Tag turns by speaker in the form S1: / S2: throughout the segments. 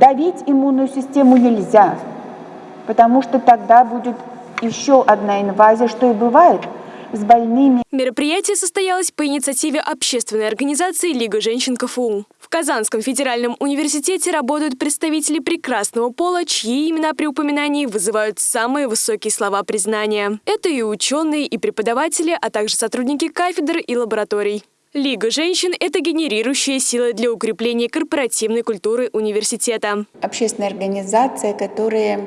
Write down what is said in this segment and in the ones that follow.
S1: Давить иммунную систему нельзя, потому что тогда будет еще одна инвазия, что и бывает с больными.
S2: Мероприятие состоялось по инициативе общественной организации «Лига женщин КФУ». В Казанском федеральном университете работают представители прекрасного пола, чьи имена при упоминании вызывают самые высокие слова признания. Это и ученые, и преподаватели, а также сотрудники кафедр и лабораторий. Лига женщин – это генерирующая сила для укрепления корпоративной культуры университета.
S1: Общественная организация, которая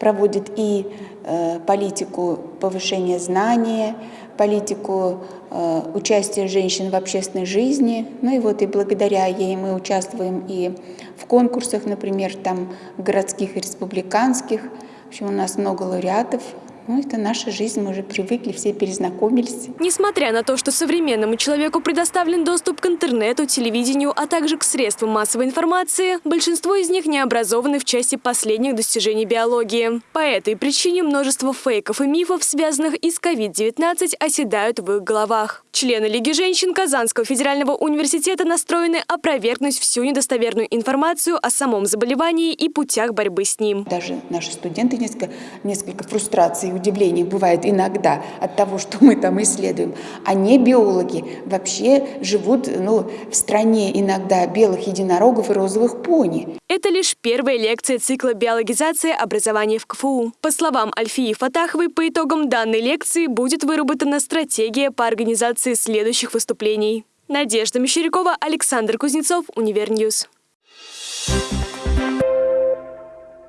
S1: проводит и э, политику повышения знания, политику э, общения женщин в общественной жизни. Ну и вот и благодаря ей мы участвуем и в конкурсах, например, там городских и республиканских. В общем, у нас много лауреатов ну, это наша жизнь, мы уже привыкли, все перезнакомились.
S2: Несмотря на то, что современному человеку предоставлен доступ к интернету, телевидению, а также к средствам массовой информации, большинство из них не образованы в части последних достижений биологии. По этой причине множество фейков и мифов, связанных и с COVID-19, оседают в их головах. Члены Лиги женщин Казанского федерального университета настроены опровергнуть всю недостоверную информацию о самом заболевании и путях борьбы с ним.
S1: Даже наши студенты несколько, несколько фрустраций и удивлений бывает иногда от того, что мы там исследуем. А не биологи вообще живут ну, в стране иногда белых единорогов и розовых пони.
S2: Это лишь первая лекция цикла биологизации образования в КФУ. По словам Альфии Фатаховой, по итогам данной лекции будет выработана стратегия по организации следующих выступлений. Надежда Мещерякова, Александр Кузнецов, Univer News.